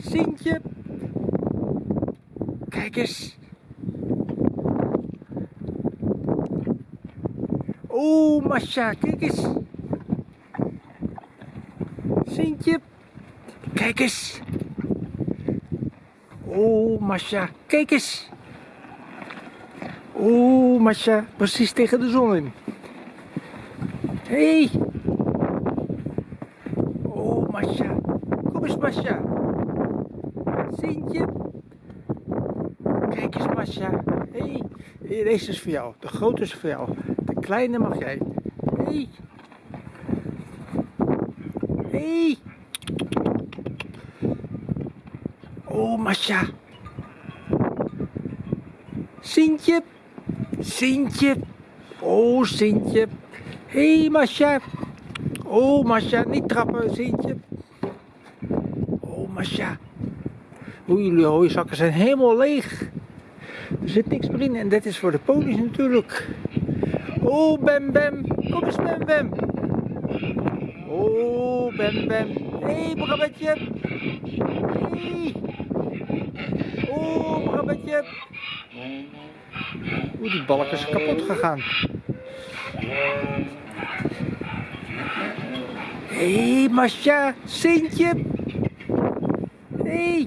Sintje. Kijk eens. Oh, Masha, kijk eens. Sintje. Kijk eens. Oh, Masha, kijk eens. Oh, Masha, precies tegen de zon in. Hé. Hey. Oh, Masha. Kom eens, Masha. Sintje. Kijk eens, Masha. Hé. Hey. Deze is voor jou. De grote is voor jou. De kleine mag jij. Hé. Hey. Hé. Hey. Oh, Masha. Sintje. Sintje. Oh, Sintje. Hé, hey, Masha. Oh, Masha, niet trappen, Sintje. Masha. Oei, jullie hooizakken zijn helemaal leeg. Er zit niks meer in en dit is voor de ponies natuurlijk. Oh, Bem Bem. Kom eens, Bem Bem. Oh, Bem Bem. Hé, hey, Brabbetje. Hey. Oh, Brabbetje. Oeh, die balk is kapot gegaan. Hé, hey, Masha, Sintje. Hé. Hey.